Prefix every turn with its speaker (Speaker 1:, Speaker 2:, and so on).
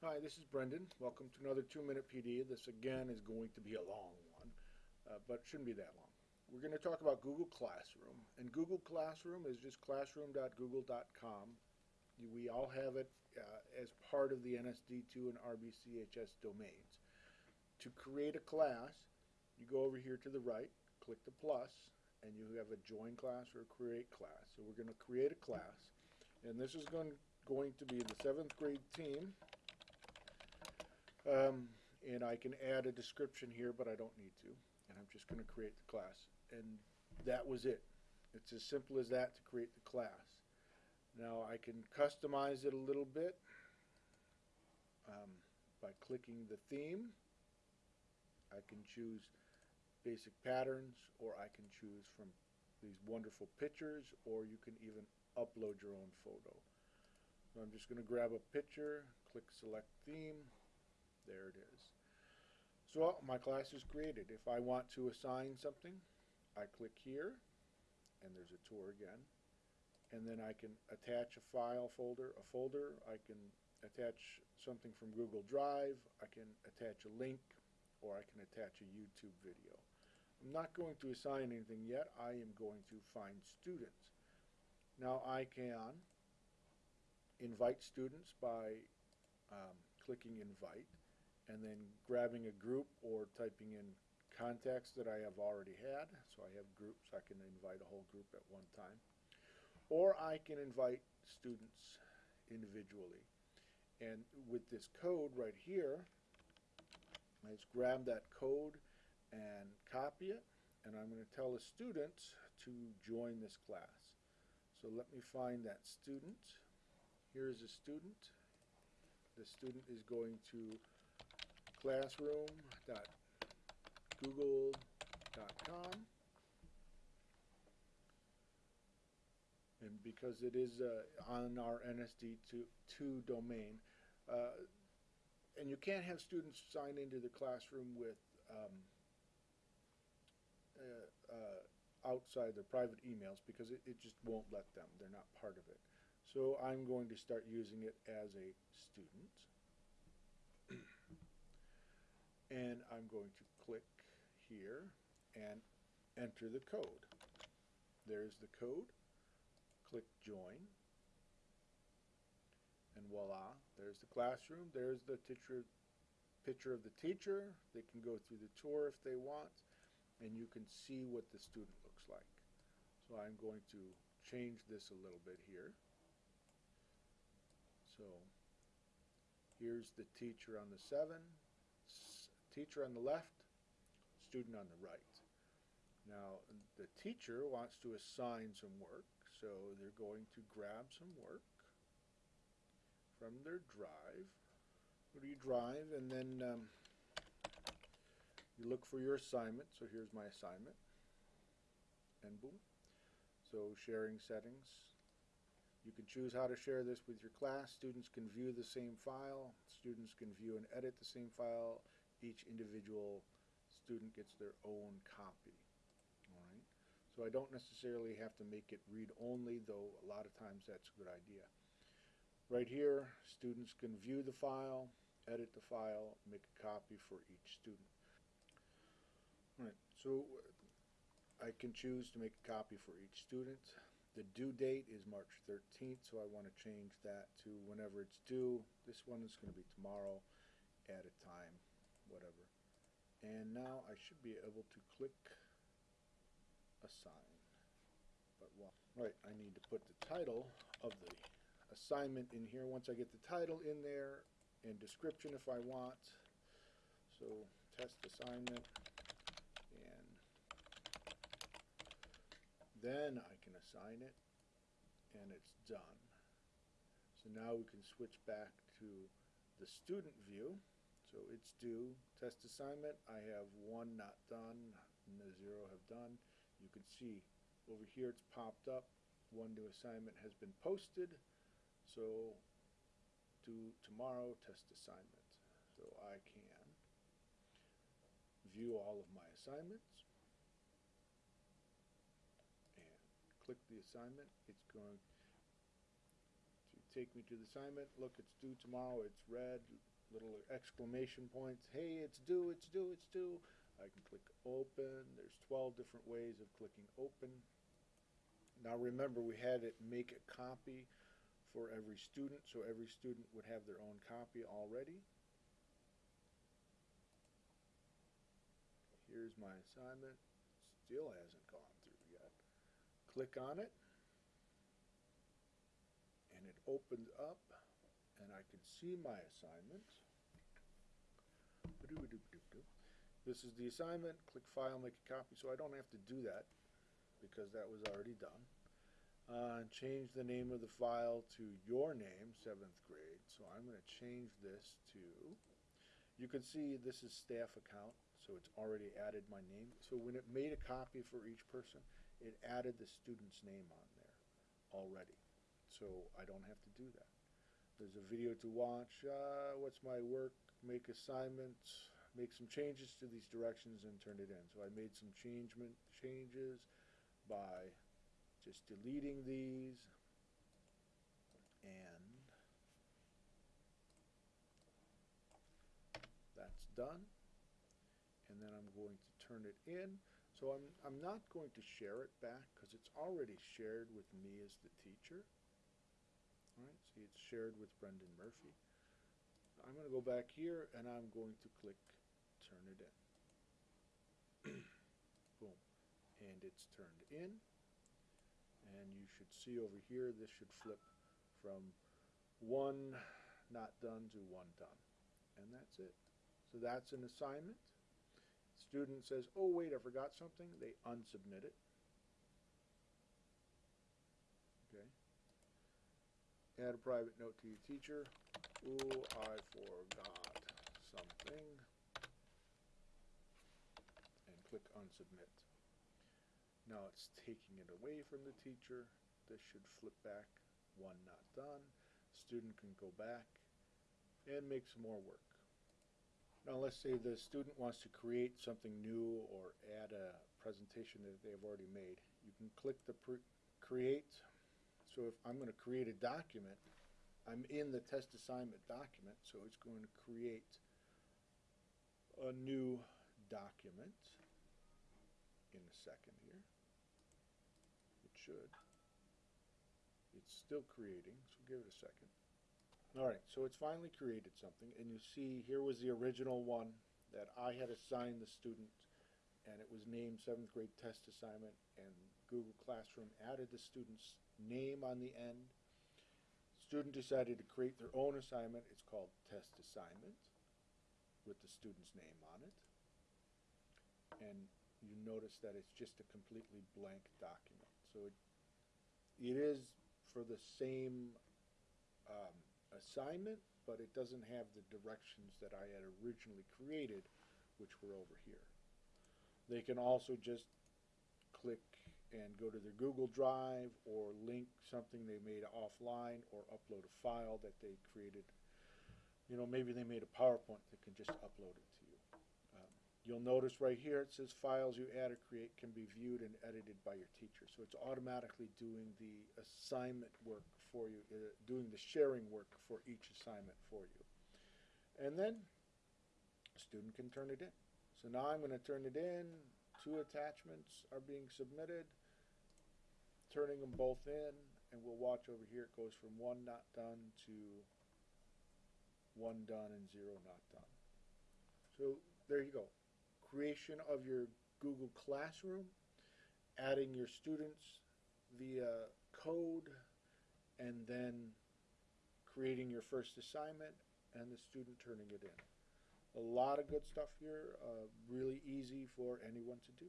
Speaker 1: Hi, this is Brendan. Welcome to another two-minute PD. This again is going to be a long one, uh, but shouldn't be that long. We're going to talk about Google Classroom, and Google Classroom is just classroom.google.com. We all have it uh, as part of the NSD2 and RBCHS domains. To create a class, you go over here to the right, click the plus, and you have a join class or create class. So we're going to create a class, and this is going going to be the seventh grade team. Um, and I can add a description here, but I don't need to. And I'm just going to create the class. And that was it. It's as simple as that to create the class. Now I can customize it a little bit um, by clicking the theme. I can choose basic patterns, or I can choose from these wonderful pictures, or you can even upload your own photo. So I'm just going to grab a picture, click select theme, there it is. So my class is created. If I want to assign something, I click here, and there's a tour again. And then I can attach a file folder, a folder. I can attach something from Google Drive. I can attach a link, or I can attach a YouTube video. I'm not going to assign anything yet. I am going to find students. Now I can invite students by um, clicking invite and then grabbing a group or typing in contacts that I have already had. So I have groups, I can invite a whole group at one time. Or I can invite students individually. And with this code right here, just grab that code and copy it, and I'm going to tell the students to join this class. So let me find that student. Here's a student. The student is going to classroom.google.com. And because it is uh, on our NSD2 domain, uh, and you can't have students sign into the classroom with um, uh, uh, outside their private emails because it, it just won't let them. They're not part of it. So I'm going to start using it as a student. And I'm going to click here and enter the code. There's the code. Click join. And voila, there's the classroom. There's the teacher, picture of the teacher. They can go through the tour if they want, and you can see what the student looks like. So I'm going to change this a little bit here. So here's the teacher on the 7, teacher on the left, student on the right. Now the teacher wants to assign some work, so they're going to grab some work from their drive. Go to your drive and then um, you look for your assignment. So here's my assignment. And boom. So sharing settings. You can choose how to share this with your class. Students can view the same file. Students can view and edit the same file. Each individual student gets their own copy. All right. So I don't necessarily have to make it read-only, though a lot of times that's a good idea. Right here, students can view the file, edit the file, make a copy for each student. All right, so I can choose to make a copy for each student. The due date is March 13th, so I want to change that to whenever it's due. This one is going to be tomorrow at a time, whatever. And now I should be able to click assign. But well, right, I need to put the title of the assignment in here. Once I get the title in there and description if I want. So test assignment and then I can assign it and it's done. So now we can switch back to the student view. So it's due, test assignment, I have one not done, and the zero have done. You can see over here it's popped up, one new assignment has been posted, so due tomorrow test assignment. So I can view all of my assignments and click the assignment. It's going to take me to the assignment, look, it's due tomorrow, it's red, little exclamation points, hey, it's due, it's due, it's due. I can click open, there's twelve different ways of clicking open. Now remember, we had it make a copy for every student, so every student would have their own copy already. Here's my assignment, still hasn't gone through yet. Click on it, and it opens up, and I can see my assignment. This is the assignment, click file, make a copy, so I don't have to do that, because that was already done. Uh, change the name of the file to your name, seventh grade, so I'm gonna change this to, you can see this is staff account, so it's already added my name. So when it made a copy for each person, it added the student's name on there already, so I don't have to do that. There's a video to watch, uh, what's my work, make assignments, make some changes to these directions and turn it in. So I made some changement, changes by just deleting these and that's done. And then I'm going to turn it in. So I'm, I'm not going to share it back because it's already shared with me as the teacher. All right, see it's shared with Brendan Murphy. I'm going to go back here and I'm going to click turn it in. Boom. And it's turned in. And you should see over here, this should flip from one not done to one done. And that's it. So that's an assignment. Student says, oh wait, I forgot something. They unsubmit it. Add a private note to your teacher. Ooh, I forgot something. And click unsubmit. Now it's taking it away from the teacher. This should flip back, one not done. Student can go back and make some more work. Now let's say the student wants to create something new or add a presentation that they've already made. You can click the create. So if I'm going to create a document, I'm in the test assignment document, so it's going to create a new document in a second here. It should. It's still creating, so give it a second. All right, so it's finally created something, and you see here was the original one that I had assigned the student, and it was named seventh grade test assignment, and Google Classroom added the student's name on the end. Student decided to create their own assignment. It's called test assignment with the student's name on it. And you notice that it's just a completely blank document. So it, it is for the same um, assignment, but it doesn't have the directions that I had originally created, which were over here. They can also just click and go to their Google Drive or link something they made offline or upload a file that they created. You know, maybe they made a PowerPoint that can just upload it to you. Um, you'll notice right here it says files you add or create can be viewed and edited by your teacher. So it's automatically doing the assignment work for you, uh, doing the sharing work for each assignment for you. And then a student can turn it in. So now I'm going to turn it in. Two attachments are being submitted. Turning them both in, and we'll watch over here. It goes from one not done to one done and zero not done. So there you go. Creation of your Google Classroom, adding your students via code, and then creating your first assignment and the student turning it in. A lot of good stuff here, uh, really easy for anyone to do.